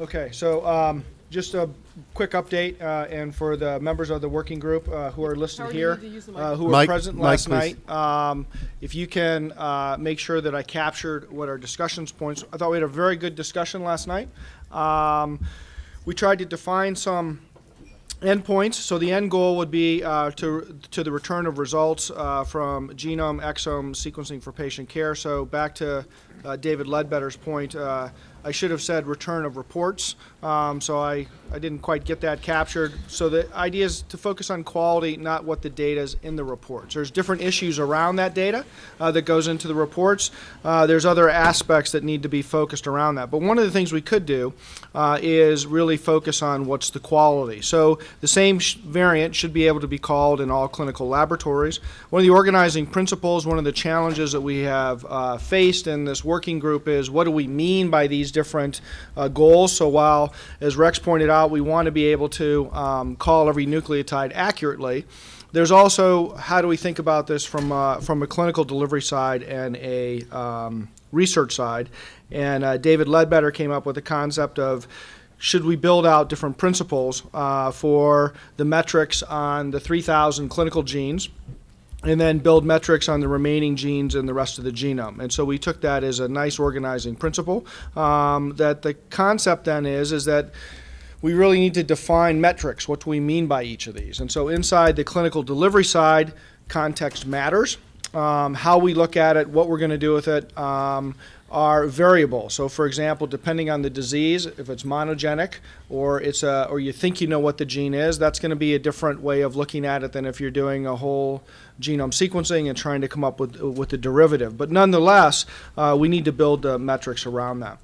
Okay, so um, just a quick update, uh, and for the members of the working group uh, who are listed Howard, you here, need to use the uh, microphone. who were Mike- present Mike, last please. night, um, if you can uh, make sure that I captured what our discussions points. I thought we had a very good discussion last night. Um, we tried to define some endpoints. So the end goal would be uh, to, to the return of results uh, from genome exome sequencing for patient care. So back to uh, David Ledbetter's point, uh, I should have said return of reports. Um, so I, I didn't quite get that captured. So the idea is to focus on quality, not what the data is in the reports. There's different issues around that data uh, that goes into the reports. Uh, there's other aspects that need to be focused around that. But one of the things we could do uh, is really focus on what's the quality. So the same sh- variant should be able to be called in all clinical laboratories. One of the organizing principles, one of the challenges that we have uh, faced in this working group is what do we mean by these different uh, goals? So while, as Rex pointed out, we want to be able to um, call every nucleotide accurately, there's also how do we think about this from uh, from a clinical delivery side and a um, research side. And uh, David Ledbetter came up with the concept of should we build out different principles uh, for the metrics on the 3,000 clinical genes and then build metrics on the remaining genes in the rest of the genome. And so we took that as a nice organizing principle. Um, that the concept then is is that we really need to define metrics. What do we mean by each of these? And so inside the clinical delivery side, context matters. Um, how we look at it, what we're going to do with it, um, are variable. So, for example, depending on the disease, if it's monogenic or it's a, or you think you know what the gene is, that's going to be a different way of looking at it than if you're doing a whole genome sequencing and trying to come up with with the derivative. But nonetheless, uh, we need to build uh, metrics around that.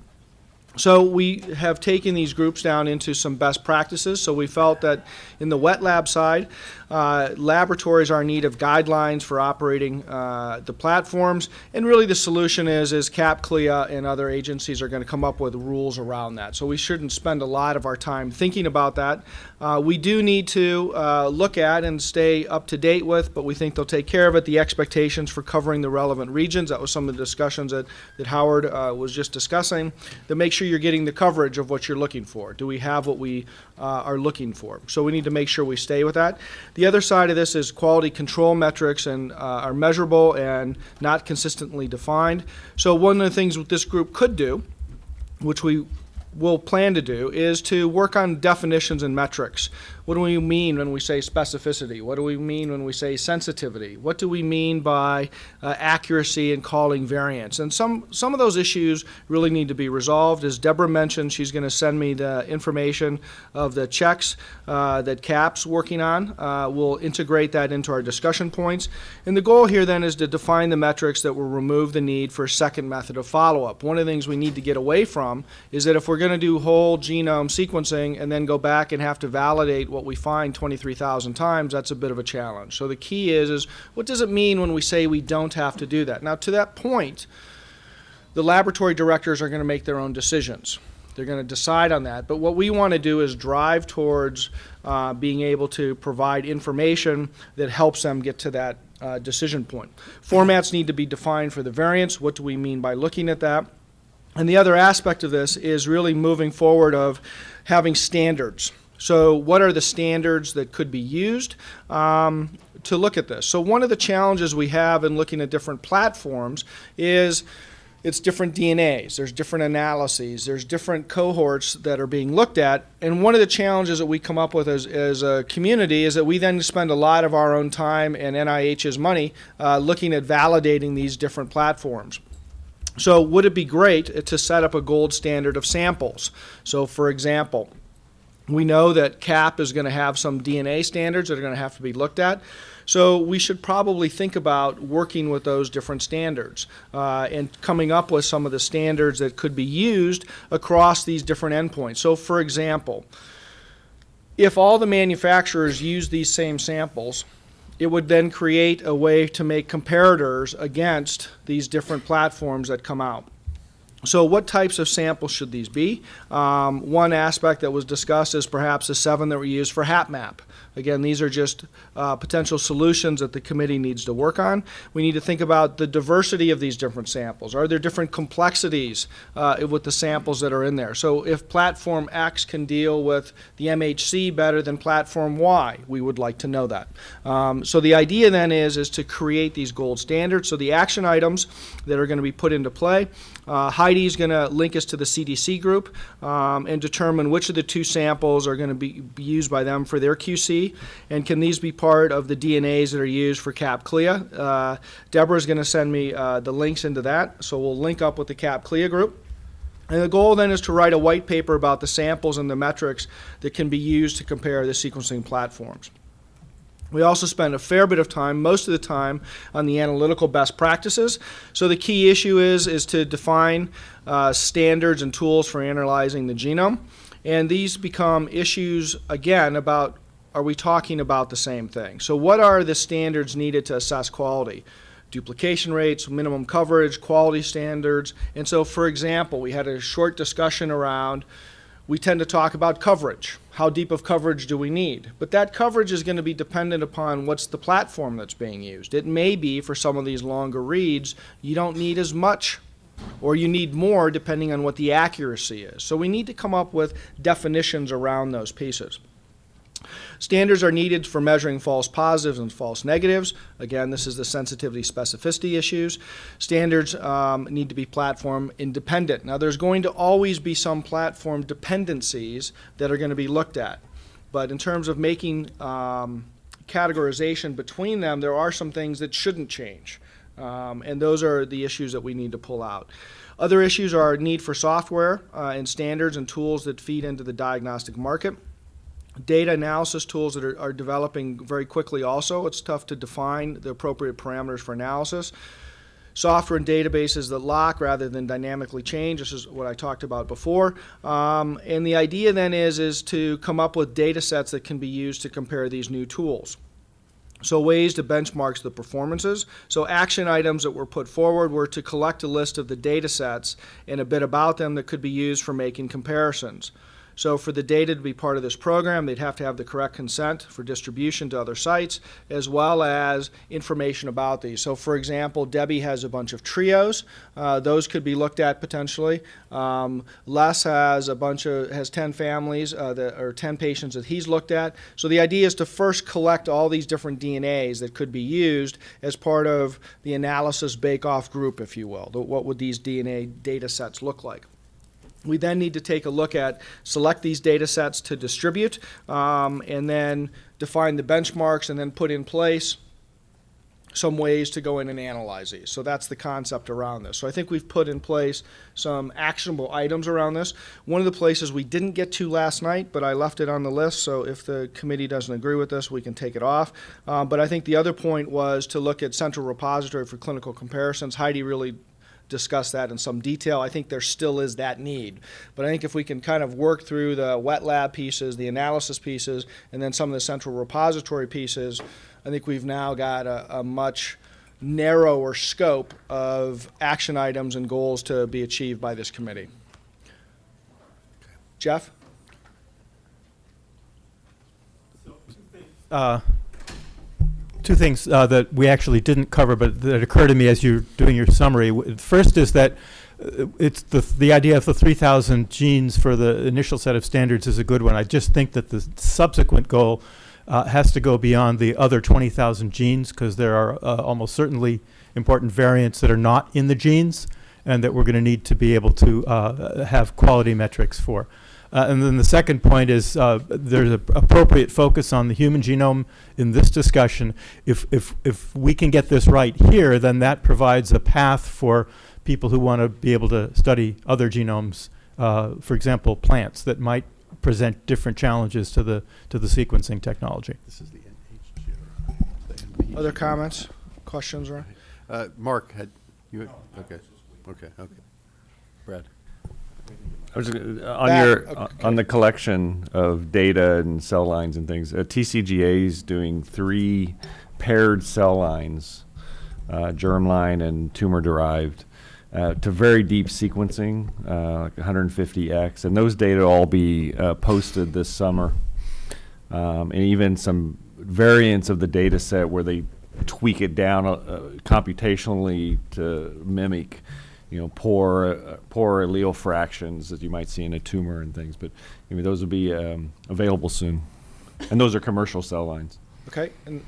So we have taken these groups down into some best practices. So we felt that in the wet lab side, uh, laboratories are in need of guidelines for operating uh, the platforms, and really the solution is is CAP, CLIA, and other agencies are going to come up with rules around that. So we shouldn't spend a lot of our time thinking about that. Uh, we do need to uh, look at and stay up to date with, but we think they'll take care of it. The expectations for covering the relevant regions. That was some of the discussions that that Howard uh, was just discussing. To make sure you're getting the coverage of what you're looking for. Do we have what we uh, are looking for? So we need to make sure we stay with that. The other side of this is quality control metrics and uh, are measurable and not consistently defined. So one of the things that this group could do, which we will plan to do, is to work on definitions and metrics. What do we mean when we say specificity? What do we mean when we say sensitivity? What do we mean by uh, accuracy and calling variants? And some, some of those issues really need to be resolved. As Deborah mentioned, she's going to send me the information of the checks uh, that CAP's working on. Uh, we'll integrate that into our discussion points. And the goal here then is to define the metrics that will remove the need for a second method of follow-up. One of the things we need to get away from is that if we're going to do whole genome sequencing and then go back and have to validate what we find 23,000 times, that's a bit of a challenge. So the key is, is what does it mean when we say we don't have to do that? Now, to that point, the laboratory directors are going to make their own decisions. They're going to decide on that. But what we want to do is drive towards uh, being able to provide information that helps them get to that uh, decision point. Formats need to be defined for the variants. What do we mean by looking at that? And the other aspect of this is really moving forward of having standards. So what are the standards that could be used um, to look at this? So one of the challenges we have in looking at different platforms is it's different DNAs, there's different analyses, there's different cohorts that are being looked at. And one of the challenges that we come up with as, as a community is that we then spend a lot of our own time and NIH's money uh, looking at validating these different platforms. So would it be great to set up a gold standard of samples? So for example, we know that CAP is going to have some DNA standards that are going to have to be looked at. So we should probably think about working with those different standards uh, and coming up with some of the standards that could be used across these different endpoints. So for example, if all the manufacturers use these same samples, it would then create a way to make comparators against these different platforms that come out. So what types of samples should these be? Um, one aspect that was discussed is perhaps the seven that were used for HapMap. Again, these are just uh, potential solutions that the committee needs to work on. We need to think about the diversity of these different samples. Are there different complexities uh, with the samples that are in there? So if platform X can deal with the MHC better than platform Y, we would like to know that. Um, so the idea then is, is to create these gold standards. So the action items that are going to be put into play, uh, Heidi is going to link us to the CDC group um, and determine which of the two samples are going to be, be used by them for their QC, and can these be part of the DNAs that are used for CAP CLIA. Uh, Deborah is going to send me uh, the links into that, so we'll link up with the CAP CLIA group. And the goal then is to write a white paper about the samples and the metrics that can be used to compare the sequencing platforms. We also spend a fair bit of time, most of the time, on the analytical best practices. So the key issue is, is to define uh, standards and tools for analyzing the genome. And these become issues, again, about are we talking about the same thing? So what are the standards needed to assess quality? duplication rates, minimum coverage, quality standards. And so, for example, we had a short discussion around we tend to talk about coverage. How deep of coverage do we need? But that coverage is going to be dependent upon what's the platform that's being used. It may be for some of these longer reads, you don't need as much or you need more depending on what the accuracy is. So we need to come up with definitions around those pieces. Standards are needed for measuring false positives and false negatives. Again, this is the sensitivity specificity issues. Standards um, need to be platform independent. Now, there's going to always be some platform dependencies that are going to be looked at. But in terms of making um, categorization between them, there are some things that shouldn't change. Um, and those are the issues that we need to pull out. Other issues are need for software uh, and standards and tools that feed into the diagnostic market data analysis tools that are, are, developing very quickly also. It's tough to define the appropriate parameters for analysis. Software and databases that lock rather than dynamically change. This is what I talked about before. Um, and the idea then is, is to come up with data sets that can be used to compare these new tools. So ways to benchmark the performances. So action items that were put forward were to collect a list of the data sets and a bit about them that could be used for making comparisons. So for the data to be part of this program, they'd have to have the correct consent for distribution to other sites, as well as information about these. So for example, Debbie has a bunch of trios. Uh, those could be looked at potentially. Um, Les has a bunch of, has 10 families, uh, that, or 10 patients that he's looked at. So the idea is to first collect all these different DNAs that could be used as part of the analysis bake-off group, if you will. What would these DNA data sets look like? We then need to take a look at, select these data sets to distribute, um, and then define the benchmarks and then put in place some ways to go in and analyze these. So that's the concept around this. So I think we've put in place some actionable items around this. One of the places we didn't get to last night, but I left it on the list, so if the committee doesn't agree with this, we can take it off. Um, but I think the other point was to look at central repository for clinical comparisons. Heidi really discuss that in some detail. I think there still is that need. But I think if we can kind of work through the wet lab pieces, the analysis pieces, and then some of the central repository pieces, I think we've now got a, a much narrower scope of action items and goals to be achieved by this committee. Jeff? Uh, two things uh, that we actually didn't cover, but that occurred to me as you're doing your summary. First is that uh, it's the the idea of the 3,000 genes for the initial set of standards is a good one. I just think that the subsequent goal uh, has to go beyond the other 20,000 genes because there are uh, almost certainly important variants that are not in the genes and that we're going to need to be able to uh, have quality metrics for. Uh, and then the second point is uh, there's an appropriate focus on the human genome in this discussion. If, if, if we can get this right here, then that provides a path for people who want to be able to study other genomes, uh, for example, plants that might present different challenges to the, to the sequencing technology. This is the Other comments, questions, or? Uh, Mark, had you, okay, okay, okay. Brad? I was gonna- on Back, your okay. on the collection of data and cell lines and things. Uh, TCGA is doing three paired cell lines, uh, germline and tumor derived, uh, to very deep sequencing, uh, like 150x, and those data will all be uh, posted this summer. um, and even some variants of the data set where they tweak it down uh, uh, computationally to mimic, you know, poor uh, poor allele fractions that you might see in a tumor and things. But I mean, those will be um, available soon, and those are commercial cell lines. Okay, and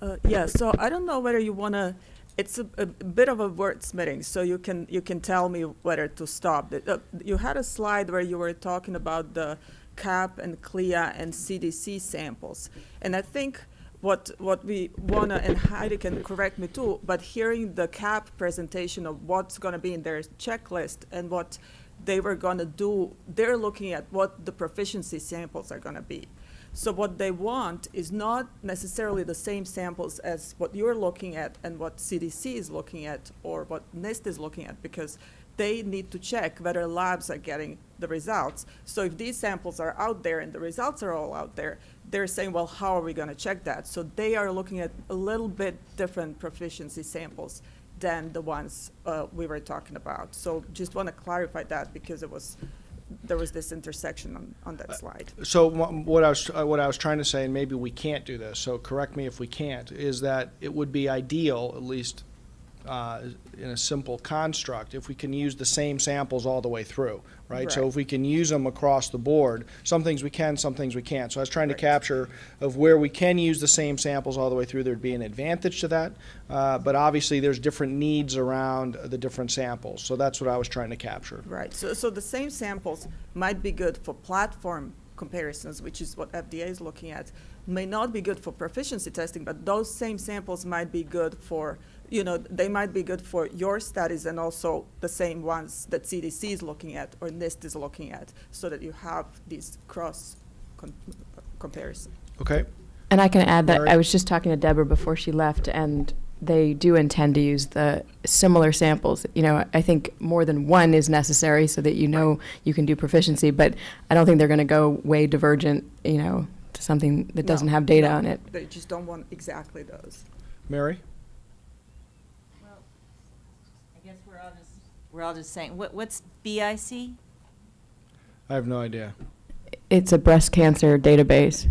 Uh, yeah, so I don't know whether you want to, it's a, a bit of a wordsmithing, so you can, you can tell me whether to stop. Uh, You had a slide where you were talking about the CAP and CLIA and CDC samples. And I think what, what we want to, and Heidi can correct me too, but hearing the CAP presentation of what's to be in their checklist and what they were to do, they're looking at what the proficiency samples are to be. So what they want is not necessarily the same samples as what you're looking at and what CDC is looking at or what NIST is looking at because they need to check whether labs are getting the results. So if these samples are out there and the results are all out there, they're saying, well, how are we going to check that? So they are looking at a little bit different proficiency samples than the ones uh, we were talking about. So just want to clarify that because it was, there was this intersection on, on that slide. So what I was, uh, what I was trying to say, and maybe we can't do this, so correct me if we can't, is that it would be ideal, at least uh, in a simple construct, if we can use the same samples all the way through, right? So if we can use them across the board, some things we can, some things we can't. So I was trying to capture of where we can use the same samples all the way through, there'd be an advantage to that. Uh, But obviously, there's different needs around the different samples, so that's what I was trying to capture. Right, so, so the same samples might be good for platform comparisons, which is what FDA is looking at, may not be good for proficiency testing, but those same samples might be good for, you know, they might be good for your studies and also the same ones that CDC is looking at or NIST is looking at, so that you have these cross con- comparison. Okay? And I can add that Mary? I was just talking to Deborah before she left, and they do intend to use the similar samples. You know, I think more than one is necessary so that you know you can do proficiency, but I don't think they're going to go way divergent, you know, to something that doesn't have data no, on it. They just don't want exactly those. Mary? Well, I guess we're all just, we're all just saying, what, what's BIC? I have no idea. It's a breast cancer database.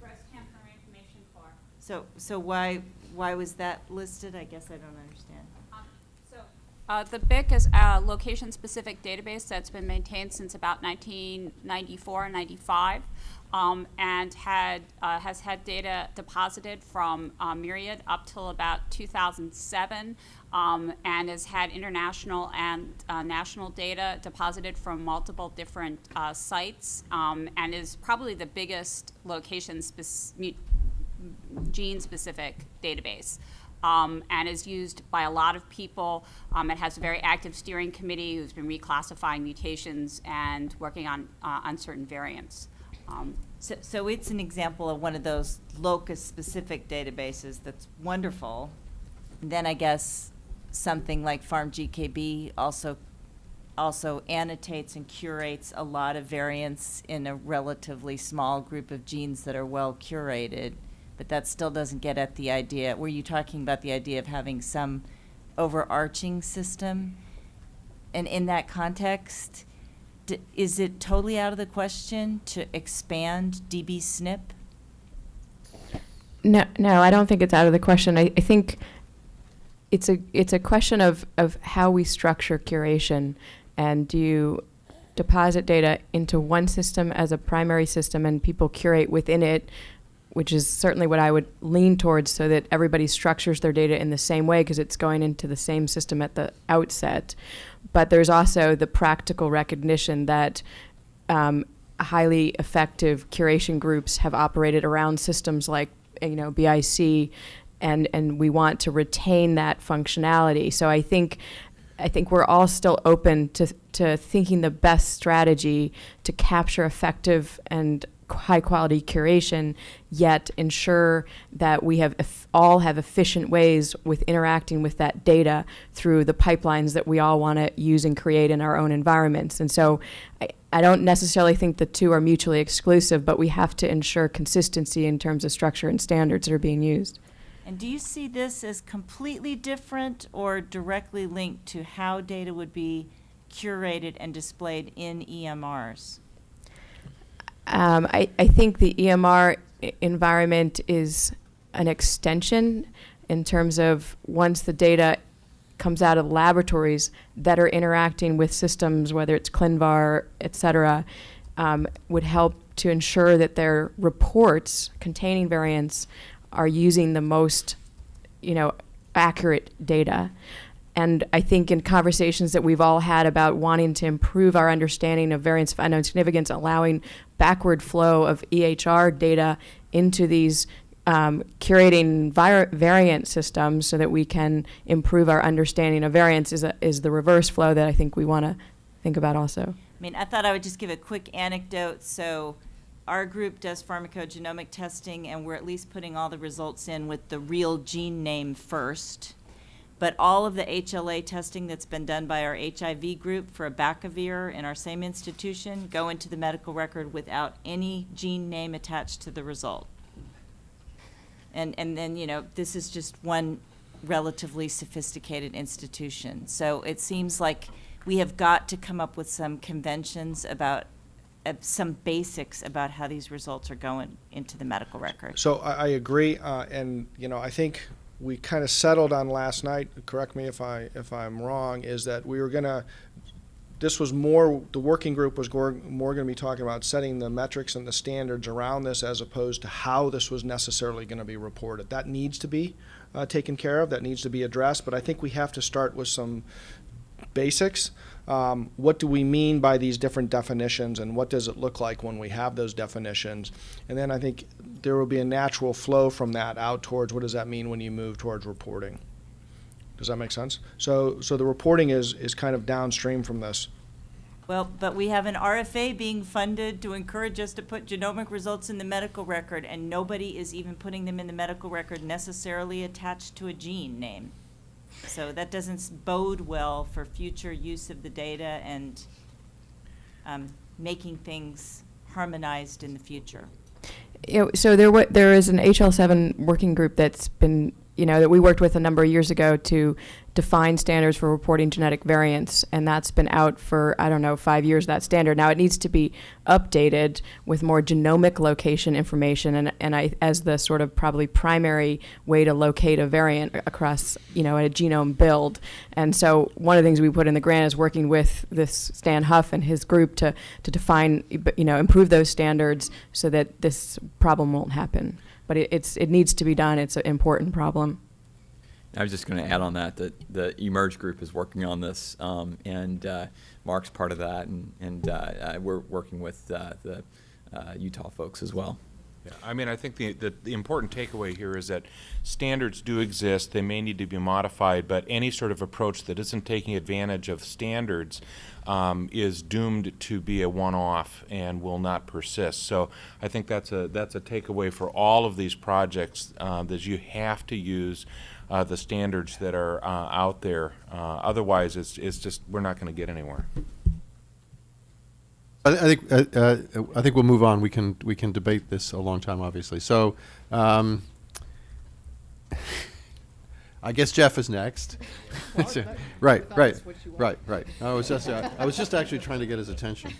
Breast Cancer Information Core. So, so why, why was that listed? I guess I don't understand. So, uh, the BIC is a location-specific database that's been maintained since about 1994, 95, um, and had, uh, has had data deposited from uh, Myriad up till about 2007, um, and has had international and uh, national data deposited from multiple different uh, sites, um, and is probably the biggest location-specific gene-specific database um, and is used by a lot of people. Um, it has a very active steering committee who's been reclassifying mutations and working on uh, uncertain variants. Um, So, so it's an example of one of those locus-specific databases that's wonderful. Then I guess something like PharmGKB also, also annotates and curates a lot of variants in a relatively small group of genes that are well curated. But that still doesn't get at the idea, were you talking about the idea of having some overarching system? And in that context, Is it totally out of the question to expand dbSNP? No, no, I don't think it's out of the question. I, I think it's a it's a question of, of how we structure curation, and do you deposit data into one system as a primary system, and people curate within it, which is certainly what I would lean towards, so that everybody structures their data in the same way because it's going into the same system at the outset. But there's also the practical recognition that um, highly effective curation groups have operated around systems like you know BIC, and and we want to retain that functionality. So I think. I think we're all still open to, to thinking the best strategy to capture effective and high quality curation, yet ensure that we have all have efficient ways with interacting with that data through the pipelines that we all want to use and create in our own environments. And so I, I don't necessarily think the two are mutually exclusive, but we have to ensure consistency in terms of structure and standards that are being used. And do you see this as completely different or directly linked to how data would be curated and displayed in EMRs? Um, I, I think the EMR environment is an extension in terms of once the data comes out of laboratories that are interacting with systems, whether it's ClinVar, et cetera, um, would help to ensure that their reports containing variants are using the most, you know, accurate data. And I think in conversations that we've all had about wanting to improve our understanding of variants of unknown significance, allowing backward flow of EHR data into these um, curating variant systems so that we can improve our understanding of variants is, a, is the reverse flow that I think we want to think about also. I mean, I thought I would just give a quick anecdote. So, our group does pharmacogenomic testing, and we're at least putting all the results in with the real gene name first. But all of the HLA testing that's been done by our HIV group for abacavir in our same institution go into the medical record without any gene name attached to the result. And, and then, you know, this is just one relatively sophisticated institution. So it seems like we have got to come up with some conventions about, uh, some basics about how these results are going into the medical record. So I, I agree, uh, and, you know, I think we kind of settled on last night, correct me if I, if I'm wrong, is that we were gonna, this was more, the working group was more gonna be talking about setting the metrics and the standards around this as opposed to how this was necessarily gonna be reported. That needs to be, uh, taken care of, that needs to be addressed, but I think we have to start with some basics. Um, what do we mean by these different definitions and what does it look like when we have those definitions? And then I think there will be a natural flow from that out towards what does that mean when you move towards reporting? Does that make sense? So, so the reporting is, is kind of downstream from this. Well, but we have an RFA being funded to encourage us to put genomic results in the medical record, and nobody is even putting them in the medical record necessarily attached to a gene name. So that doesn't bode well for future use of the data and um, making things harmonized in the future. Know, so there there is an HL7 working group that's been, you know, that we worked with a number of years ago to define standards for reporting genetic variants, and that's been out for, I don't know, five years, that standard. Now, it needs to be updated with more genomic location information, and, and I, as the sort of probably primary way to locate a variant across, you know, a genome build. And so one of the things we put in the grant is working with this Stan Huff and his group to, to define, you know, improve those standards so that this problem won't happen. But it, it's, it needs to be done. It's an important problem. I was just going to add on that that the eMERGE group is working on this, um, and uh, Mark's part of that, and, and uh, uh, we're working with uh, the uh, Utah folks as well. Yeah, I mean, I think the, the, the important takeaway here is that standards do exist, they may need to be modified, but any sort of approach that isn't taking advantage of standards um, is doomed to be a one-off and will not persist. So I think that's a, that's a takeaway for all of these projects, uh, that you have to use uh, the standards that are uh, out there. Uh, otherwise, it's, it's just, we're not going to get anywhere. I, I think, uh, uh, I think we'll move on. We can, we can debate this a long time, obviously. So, um, I guess Jeff is next. Right, right, right, right. I was just, uh, I was just actually trying to get his attention.